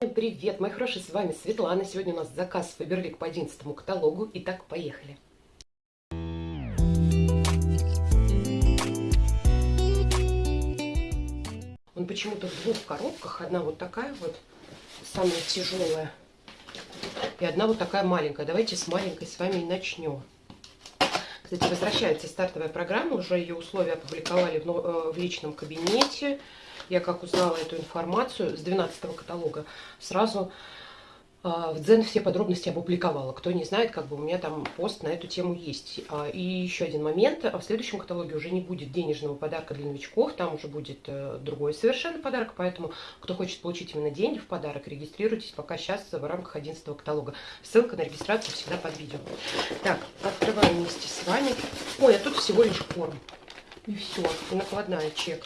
Привет, мои хорошие, с вами Светлана. Сегодня у нас заказ Фаберлик по 11 каталогу. Итак, поехали. Он почему-то в двух коробках. Одна вот такая вот, самая тяжелая. И одна вот такая маленькая. Давайте с маленькой с вами и начнем. Кстати, возвращается стартовая программа. Уже ее условия опубликовали в, э, в личном кабинете я как узнала эту информацию с 12 каталога, сразу а, в Дзен все подробности опубликовала. Кто не знает, как бы у меня там пост на эту тему есть. А, и еще один момент. В следующем каталоге уже не будет денежного подарка для новичков. Там уже будет э, другой совершенно подарок. Поэтому, кто хочет получить именно деньги в подарок, регистрируйтесь пока сейчас в рамках 11 каталога. Ссылка на регистрацию всегда под видео. Так, открываем вместе с вами. Ой, а тут всего лишь корм. И все. И накладная чек.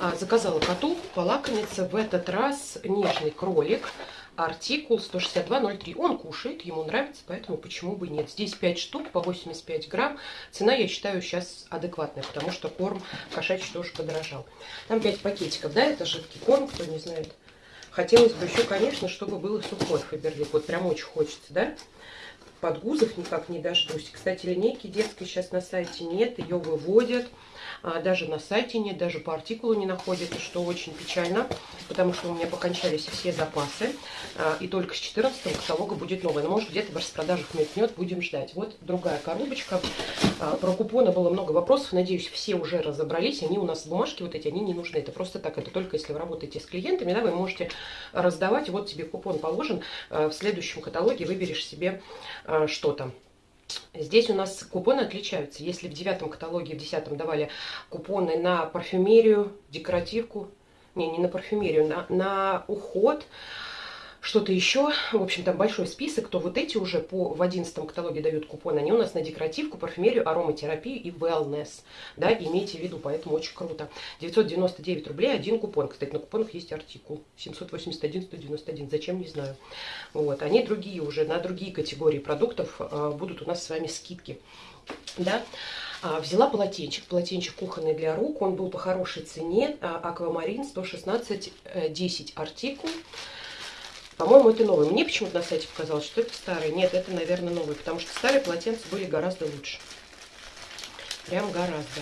А, заказала коту полакомиться. В этот раз нежный кролик. Артикул 162.03. Он кушает, ему нравится, поэтому почему бы нет. Здесь 5 штук по 85 грамм. Цена, я считаю, сейчас адекватная, потому что корм кошачий тоже подорожал. Там 5 пакетиков, да, это жидкий корм, кто не знает. Хотелось бы еще, конечно, чтобы было сухой фаберлик. Вот прям очень хочется, да? Подгузов никак не дождусь. Кстати, линейки детской сейчас на сайте нет, ее выводят. А, даже на сайте нет, даже по артикулу не находится, что очень печально, потому что у меня покончались все запасы, а, и только с 14 каталога будет новый. Но может где-то в распродажах мелькнет, будем ждать. Вот другая коробочка. А, про купоны было много вопросов, надеюсь, все уже разобрались, они у нас бумажки вот эти, они не нужны. Это просто так, это только если вы работаете с клиентами, да, вы можете раздавать, вот тебе купон положен, в следующем каталоге выберешь себе что-то. Здесь у нас купоны отличаются. Если в девятом каталоге, в десятом давали купоны на парфюмерию, декоративку, не, не на парфюмерию, на, на уход, что-то еще. В общем, там большой список, то вот эти уже по, в 11 каталоге дают купоны. Они у нас на декоративку, парфюмерию, ароматерапию и wellness. Да, имейте в виду, поэтому очень круто. 999 рублей, один купон. Кстати, на купонах есть артикул. 781, 191. Зачем, не знаю. Вот. Они другие уже, на другие категории продуктов э, будут у нас с вами скидки. Да. А, взяла полотенчик, полотенчик кухонный для рук, он был по хорошей цене, а, аквамарин 116, 10 э, артикул, по-моему, это новый. Мне почему-то на сайте показалось, что это старый. Нет, это, наверное, новый, потому что старые полотенца были гораздо лучше. Прям гораздо.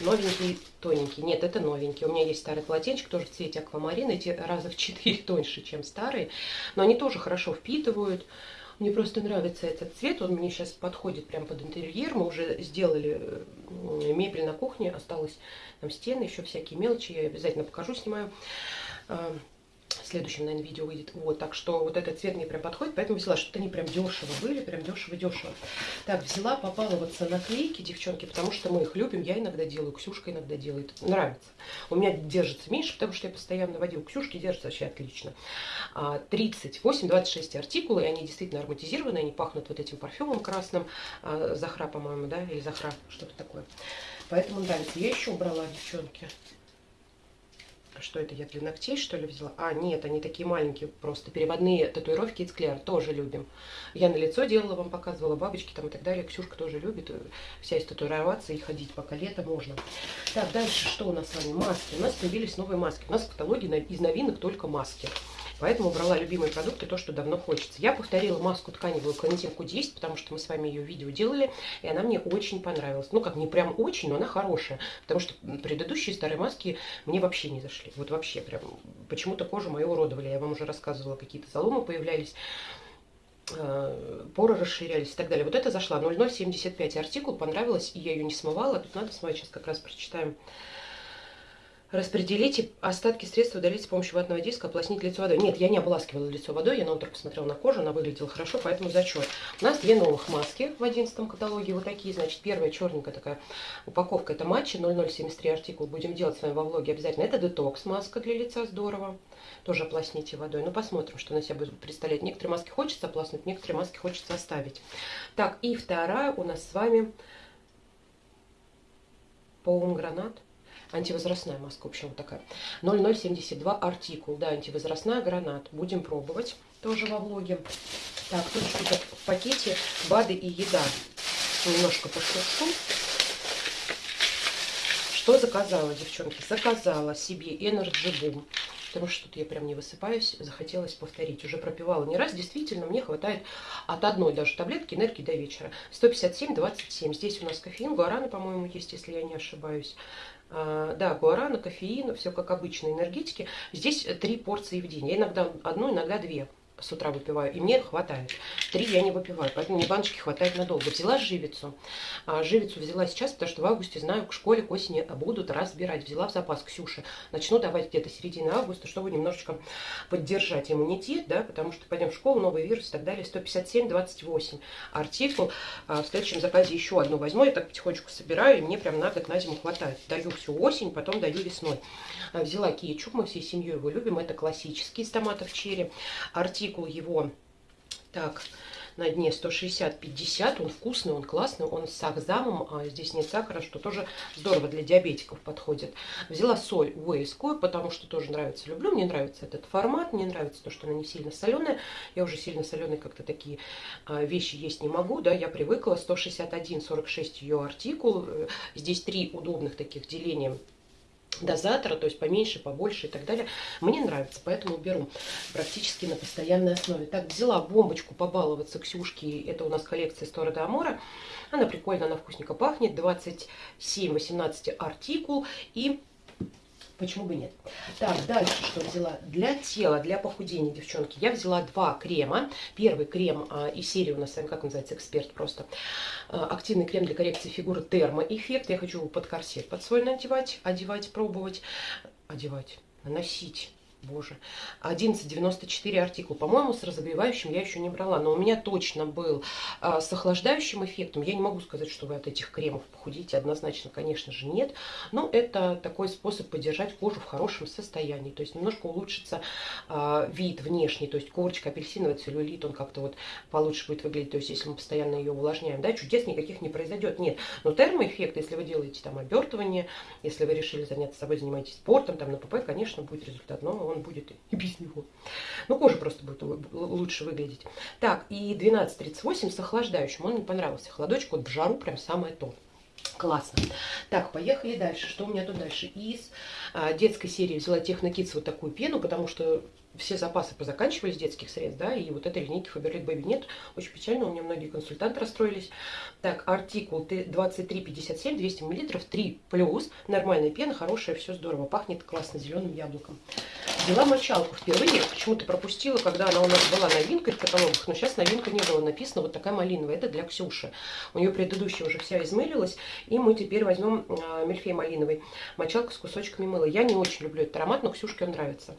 Новенький, тоненький. Нет, это новенький. У меня есть старый полотенчик, тоже в цвете аквамарин. Эти раза в 4 тоньше, чем старые. Но они тоже хорошо впитывают. Мне просто нравится этот цвет. Он мне сейчас подходит прям под интерьер. Мы уже сделали мебель на кухне. Осталось там стены, еще всякие мелочи. Я обязательно покажу, снимаю следующем, наверное, видео выйдет. Вот, так что вот этот цвет мне прям подходит, поэтому взяла, что-то они прям дешево были, прям дешево-дешево. Так, взяла попаловаться наклейки, девчонки, потому что мы их любим, я иногда делаю, Ксюшка иногда делает, нравится. У меня держится меньше, потому что я постоянно водила Ксюшки, держится вообще отлично. 38-26 а, артикулы, и они действительно ароматизированы, они пахнут вот этим парфюмом красным, а, Захра, по-моему, да, или Захра, что-то такое. Поэтому нравится. Я еще убрала, девчонки, что это я для ногтей, что ли, взяла? А, нет, они такие маленькие, просто переводные татуировки из Клер, тоже любим. Я на лицо делала, вам показывала, бабочки там и так далее. Ксюшка тоже любит э, вся из татуироваться и ходить, пока лето можно. Так, дальше что у нас с вами? Маски. У нас появились новые маски. У нас в каталоге из новинок только маски. Поэтому брала любимые продукты, то, что давно хочется. Я повторила маску тканевую клонетинку 10, потому что мы с вами ее видео делали, и она мне очень понравилась. Ну, как не прям очень, но она хорошая, потому что предыдущие старые маски мне вообще не зашли. Вот вообще прям почему-то кожу мою уродовали. Я вам уже рассказывала, какие-то заломы появлялись э, поры расширялись и так далее. Вот это зашла 0075 артикул, понравилось, и я ее не смывала. Тут надо смывать, сейчас как раз прочитаем Распределите остатки средств, удалить с помощью ватного диска, ополоснить лицо водой. Нет, я не ополаскивала лицо водой, я на утро посмотрела на кожу, она выглядела хорошо, поэтому зачет. У нас две новых маски в 11 каталоге, вот такие, значит, первая черненькая такая упаковка, это матчи 0073 артикул, будем делать с вами во влоге обязательно. Это детокс маска для лица, здорово, тоже ополосните водой. Ну, посмотрим, что на себя будет представлять. Некоторые маски хочется ополоснуть, некоторые маски хочется оставить. Так, и вторая у нас с вами полум гранат антивозрастная маска, в общем, вот такая. 0072 артикул, да, антивозрастная гранат. Будем пробовать тоже во влоге. Так, тут что-то в пакете БАДы и еда. Немножко пошуршу. Что заказала, девчонки? Заказала себе Energy Boom. потому что тут я прям не высыпаюсь, захотелось повторить. Уже пропивала не раз, действительно, мне хватает от одной даже таблетки энергии до вечера. 157-27. Здесь у нас кофеин, гуараны, по-моему, есть, если я не ошибаюсь. А, да, гуарана, кофеин, все как обычно, энергетики. Здесь три порции в день. Я иногда одну, иногда две с утра выпиваю, и мне хватает. Три я не выпиваю, поэтому мне баночки хватает надолго. Взяла живицу. А, живицу взяла сейчас, потому что в августе, знаю, к школе к осени будут разбирать. Взяла в запас Ксюши. Начну давать где-то середины августа, чтобы немножечко поддержать иммунитет, да, потому что пойдем в школу, новый вирус и так далее. 157-28 артикул. А, в следующем заказе еще одну возьму. Я так потихонечку собираю, и мне прям на год на зиму хватает. Даю всю осень, потом даю весной. А, взяла кетчуп, мы всей семьей его любим. Это классический из томатов черри. Артикул артикул его, так, на дне 160-50, он вкусный, он классный, он с сахзамом, а здесь нет сахара, что тоже здорово для диабетиков подходит. Взяла соль уэльскую, потому что тоже нравится, люблю, мне нравится этот формат, мне нравится то, что она не сильно соленая, я уже сильно соленые как-то такие а, вещи есть не могу, да, я привыкла, 161-46 ее артикул, э, здесь три удобных таких деления дозатора, то есть поменьше, побольше и так далее. Мне нравится, поэтому беру практически на постоянной основе. Так, взяла бомбочку побаловаться Ксюшки, это у нас коллекция Стора Амора. Она прикольно, она вкусненько пахнет, 27-18 артикул и Почему бы нет? Так, дальше что взяла? Для тела, для похудения, девчонки, я взяла два крема. Первый крем а, из серии у нас, как называется, эксперт просто. А, активный крем для коррекции фигуры термоэффект. Я хочу его под корсет под свой надевать, одевать, пробовать, одевать, наносить боже, 11,94 артикул. По-моему, с разогревающим я еще не брала, но у меня точно был а, с охлаждающим эффектом. Я не могу сказать, что вы от этих кремов похудите, однозначно, конечно же, нет. Но это такой способ поддержать кожу в хорошем состоянии, то есть немножко улучшится а, вид внешний, то есть корочка апельсиновый целлюлит, он как-то вот получше будет выглядеть, то есть если мы постоянно ее увлажняем, да, чудес никаких не произойдет, нет. Но термоэффект, если вы делаете там обертывание, если вы решили заняться собой, занимаетесь спортом, там на ПП, конечно, будет результат, но он будет и без него. Ну, кожа просто будет лучше выглядеть. Так, и 12.38 с охлаждающим. Он мне понравился. Холодочек вот в жару прям самое то. Классно. Так, поехали дальше. Что у меня тут дальше? Из а, детской серии взяла Технокидс вот такую пену, потому что все запасы позаканчивались детских средств, да, и вот этой линейки Faberlic Baby нет. Очень печально, у меня многие консультанты расстроились. Так, артикул 2357, 200 мл, 3 плюс. Нормальная пена, хорошая, все здорово. Пахнет классно зеленым яблоком. Взяла мочалку впервые, почему-то пропустила, когда она у нас была новинкой в каталогах, но сейчас новинка не было написано, вот такая малиновая, это для Ксюши. У нее предыдущая уже вся измылилась, и мы теперь возьмем э, мельфей малиновый, мочалка с кусочками мыла. Я не очень люблю этот аромат, но Ксюшке он нравится.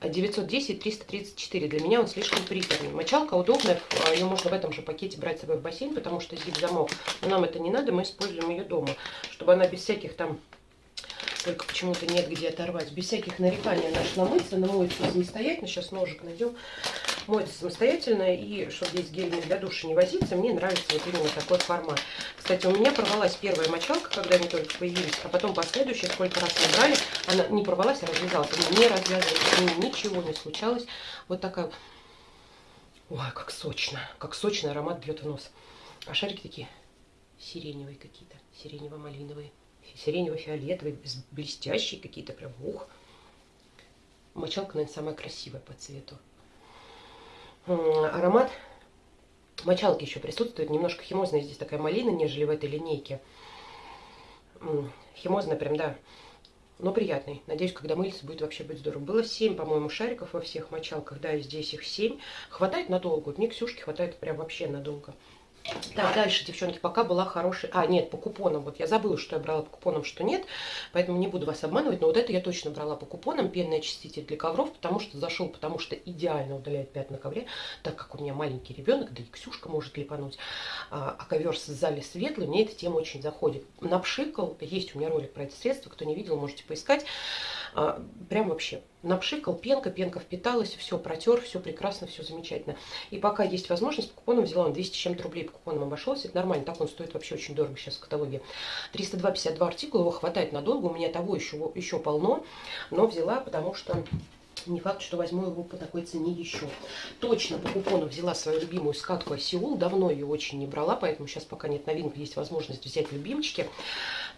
910-334, для меня он слишком приторный. Мочалка удобная, ее можно в этом же пакете брать с собой в бассейн, потому что здесь замок, но нам это не надо, мы используем ее дома, чтобы она без всяких там только почему-то нет где оторвать. Без всяких нареканий она шла мыться, она моется самостоятельно. Сейчас ножик найдем. Моется самостоятельно. И чтобы здесь гель для душа не возиться, мне нравится вот именно такой формат. Кстати, у меня порвалась первая мочалка, когда они только появились. А потом последующие, сколько раз мы брали, она не порвалась, а развязалась. Она не развязывалась, ничего не случалось. Вот такая... Ой, как сочно. Как сочный аромат бьет в нос. А шарики такие сиреневые какие-то. Сиренево-малиновые сиренево-фиолетовый, блестящие какие-то прям, ух. Мочалка, наверное, самая красивая по цвету. Аромат мочалки еще присутствует. Немножко химозная здесь такая малина, нежели в этой линейке. Химозная прям, да. Но приятный. Надеюсь, когда мылиться, будет вообще быть здорово. Было 7, по-моему, шариков во всех мочалках. Да, здесь их 7. Хватает надолго. Мне Ксюшки хватает прям вообще надолго. Так, дальше, девчонки, пока была хорошая... А, нет, по купонам. Вот я забыла, что я брала по купонам, что нет. Поэтому не буду вас обманывать. Но вот это я точно брала по купонам. Пенный очиститель для ковров, потому что зашел, потому что идеально удаляет пятна на ковре. Так как у меня маленький ребенок, да и Ксюшка может липануть. А, а ковер в зале светлый, мне эта тема очень заходит. Напшикал, есть у меня ролик про это средство. Кто не видел, можете поискать. А, прям вообще напшикал, пенка, пенка впиталась, все протер, все прекрасно, все замечательно. И пока есть возможность, по купонам взяла он 200 чем-то рублей по купонам обошелся, это нормально, так он стоит вообще очень дорого сейчас в каталоге. 302,52 артикула, его хватает надолго, у меня того еще, еще полно, но взяла, потому что не факт, что возьму его по такой цене еще. Точно по купону взяла свою любимую скатку Сеул. Давно ее очень не брала, поэтому сейчас пока нет новинок, есть возможность взять любимчики.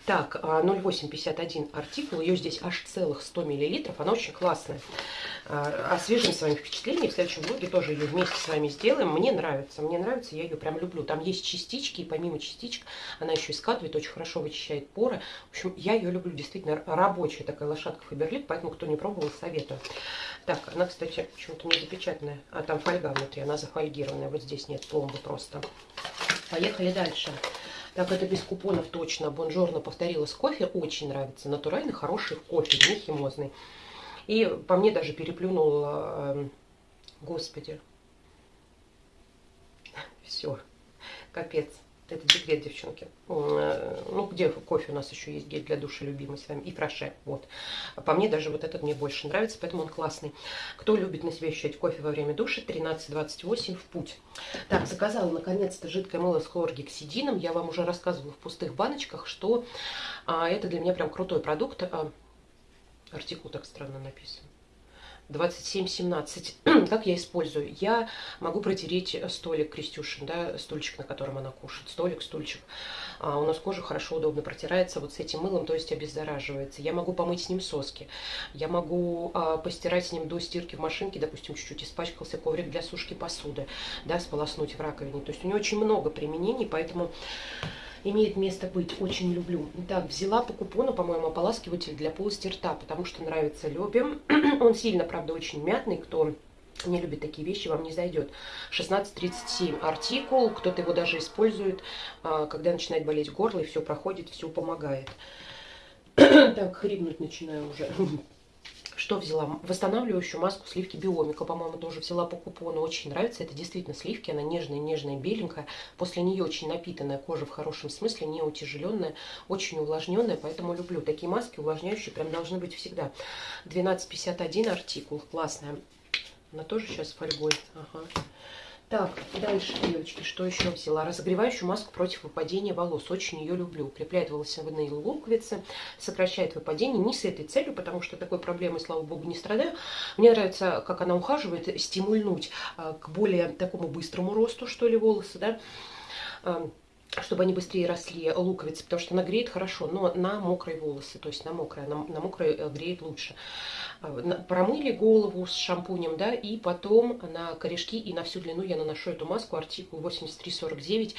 Так, 0,851 а, артикул, ее здесь аж целых 100 миллилитров, она очень классная. А, освежим с вами впечатление, в следующем влоге тоже ее вместе с вами сделаем. Мне нравится, мне нравится, я ее прям люблю. Там есть частички, и помимо частичек она еще и скатывает, очень хорошо вычищает поры. В общем, я ее люблю, действительно рабочая такая лошадка Фаберлик, поэтому кто не пробовал, советую. Так, она, кстати, почему-то не запечатанная, а там фольга внутри, она зафольгированная, вот здесь нет пломбы просто. Поехали дальше. Так, это без купонов точно. Бонжорно повторила кофе. Очень нравится. Натуральный, хороший кофе, не химозный. И по мне даже переплюнула... Э, господи. Все. Капец. Это декрет, девчонки. Э, ну, где кофе у нас еще есть гель для душа любимый с вами. И фраше. Вот. По мне даже вот этот мне больше нравится, поэтому он классный. Кто любит на себе ощущать кофе во время душа, 13-28 в путь. Так, заказала наконец-то жидкое мыло с хлоргексидином. Я вам уже рассказывала в пустых баночках, что а, это для меня прям крутой продукт. А, артикул так странно написан. 27-17. как я использую? Я могу протереть столик Крестюшин, да, стульчик, на котором она кушает. Столик, стульчик. А у нас кожа хорошо, удобно протирается вот с этим мылом, то есть обеззараживается. Я могу помыть с ним соски. Я могу а, постирать с ним до стирки в машинке, допустим, чуть-чуть испачкался коврик для сушки посуды, да, сполоснуть в раковине. То есть у него очень много применений, поэтому имеет место быть. Очень люблю. Так, взяла по купону, по-моему, ополаскиватель для полости рта, потому что нравится Лебе. Он сильно, правда, очень мятный. Кто не любит такие вещи, вам не зайдет. 1637 артикул, кто-то его даже использует, а, когда начинает болеть горло, и все проходит, все помогает. так, хрипнуть начинаю уже. Что взяла? Восстанавливающую маску сливки Биомика, по-моему, тоже взяла по купону. Очень нравится. Это действительно сливки. Она нежная, нежная, беленькая. После нее очень напитанная кожа в хорошем смысле, не утяжеленная, очень увлажненная. Поэтому люблю. Такие маски увлажняющие прям должны быть всегда. 12,51 артикул. Классная. Она тоже сейчас фольгой. Ага. Так, дальше, девочки, что еще взяла? Разогревающую маску против выпадения волос. Очень ее люблю. Укрепляет волосяные луковицы, сокращает выпадение. Не с этой целью, потому что такой проблемой, слава богу, не страдаю. Мне нравится, как она ухаживает, стимульнуть а, к более такому быстрому росту, что ли, волосы, да а, чтобы они быстрее росли, луковицы, потому что она греет хорошо, но на мокрые волосы, то есть на мокрые, на, на мокрые э, греет лучше. А, промыли голову с шампунем, да, и потом на корешки и на всю длину я наношу эту маску, артикул 8349.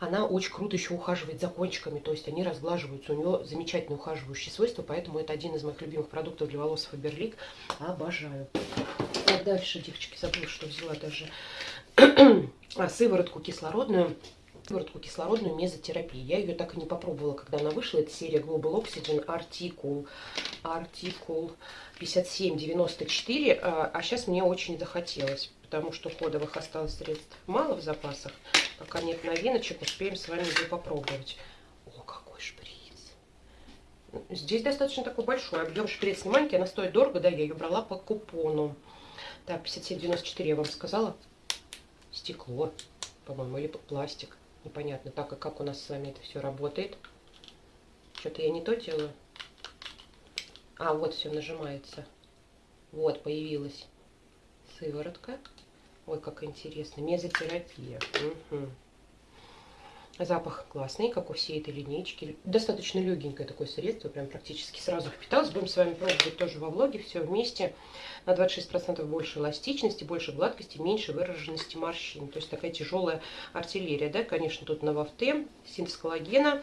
Она очень круто еще ухаживает за кончиками, то есть они разглаживаются. У нее замечательные ухаживающие свойства, поэтому это один из моих любимых продуктов для волос Фаберлик. Обожаю. Так, дальше, девочки, забыла, что взяла даже а, сыворотку кислородную сыворотку кислородную мезотерапии. Я ее так и не попробовала, когда она вышла. Это серия Global Oxygen Article, Article 5794. А, а сейчас мне очень захотелось, потому что ходовых осталось средств мало в запасах. Пока нет новиночек, успеем с вами ее попробовать. О, какой шприц. Здесь достаточно такой большой объем шприц не она стоит дорого, да, я ее брала по купону. Так, 57,94 я вам сказала. Стекло, по-моему, или пластик непонятно, так как, как у нас с вами это все работает. Что-то я не то делаю. А, вот все нажимается. Вот, появилась сыворотка. Ой, как интересно. Мезотерапия. Угу. Запах классный, как у всей этой линейки. Достаточно легенькое такое средство, прям практически сразу впиталось. Будем с вами пробовать тоже во влоге все вместе. На 26% больше эластичности, больше гладкости, меньше выраженности морщин. То есть такая тяжелая артиллерия, да, конечно, тут на вафте, синтез коллагена,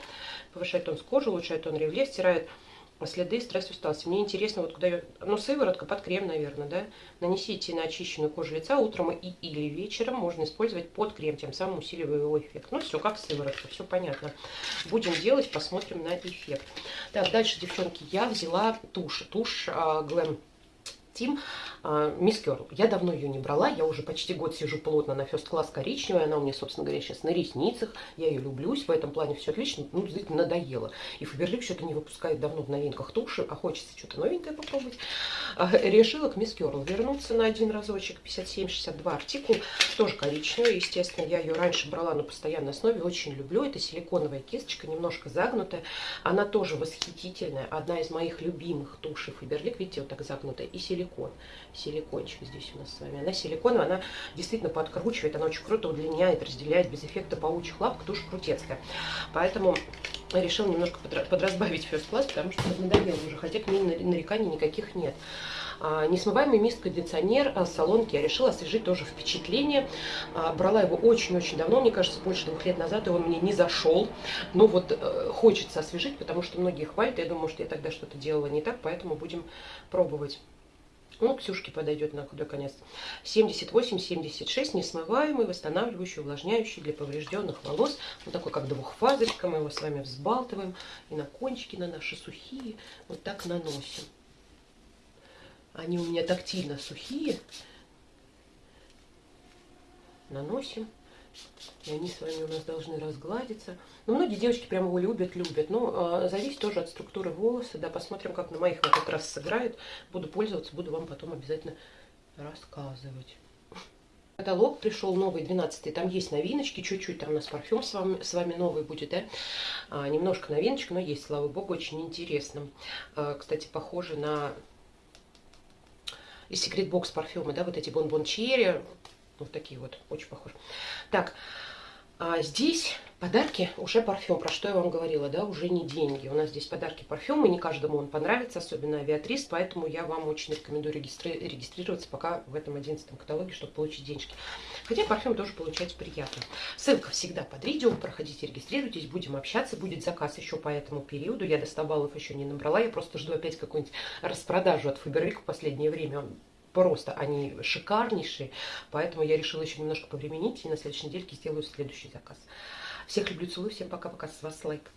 повышает тон кожи, улучшает тон ревле, стирает следы стресс усталости. Мне интересно, вот куда ее... Ну, сыворотка под крем, наверное, да? Нанесите на очищенную кожу лица утром и или вечером. Можно использовать под крем, тем самым усиливая его эффект. Ну, все как сыворотка, все понятно. Будем делать, посмотрим на эффект. Так, дальше, девчонки, я взяла тушь. Тушь а, Glam Steam Мисс Керл. Я давно ее не брала, я уже почти год сижу плотно на First Class коричневая, она у меня, собственно говоря, сейчас на ресницах, я ее люблюсь, в этом плане все отлично, ну, действительно, надоело. И Фаберлик что-то не выпускает давно в новинках туши, а хочется что-то новенькое попробовать. А, решила к Мисс Керл вернуться на один разочек, 57-62 артикул, тоже коричневая, естественно, я ее раньше брала на постоянной основе, очень люблю, это силиконовая кисточка, немножко загнутая, она тоже восхитительная, одна из моих любимых тушей Фаберлик, видите, вот так загнутая, и силиконовая силикон. Силикончик здесь у нас с вами. Она силиконовая, она действительно подкручивает, она очень круто удлиняет, разделяет без эффекта паучьих лапок, тушь крутецкая. Поэтому решил немножко подразбавить First Class, потому что надоело уже, хотя к ней нареканий никаких нет. А, несмываемый мист-кондиционер а, салонки я решила освежить тоже впечатление. А, брала его очень-очень давно, мне кажется, больше двух лет назад, и он мне не зашел. Но вот э, хочется освежить, потому что многие хвалят. Я думаю, что я тогда что-то делала не так, поэтому будем пробовать. Ну, Ксюшке подойдет на худой конец. 78-76, несмываемый, восстанавливающий, увлажняющий для поврежденных волос. Вот такой, как двухфазочка. Мы его с вами взбалтываем. И на кончики, на наши сухие. Вот так наносим. Они у меня тактильно сухие. Наносим. И они с вами у нас должны разгладиться. Но ну, многие девочки прям его любят, любят. Но э, зависит тоже от структуры волоса. Да, посмотрим, как на моих в этот раз сыграет. Буду пользоваться, буду вам потом обязательно рассказывать. Каталог пришел новый, 12 Там есть новиночки, чуть-чуть там у нас парфюм с вами, с вами новый будет, да. А, немножко новиночек, но есть, слава богу, очень интересно. А, кстати, похоже на и секрет бокс парфюмы, да, вот эти бон-бон черри, вот такие вот, очень похожи. Так, а здесь подарки уже парфюм, про что я вам говорила, да, уже не деньги. У нас здесь подарки парфюмы, не каждому он понравится, особенно авиатрис, поэтому я вам очень рекомендую регистри регистрироваться пока в этом одиннадцатом каталоге, чтобы получить денежки. Хотя парфюм тоже получать приятно. Ссылка всегда под видео, проходите, регистрируйтесь, будем общаться, будет заказ еще по этому периоду. Я до 100 баллов еще не набрала, я просто жду опять какую-нибудь распродажу от Фаберлик в последнее время просто они шикарнейшие, поэтому я решила еще немножко повременить и на следующей недельке сделаю следующий заказ. Всех люблю, целую, всем пока-пока, с вас лайк.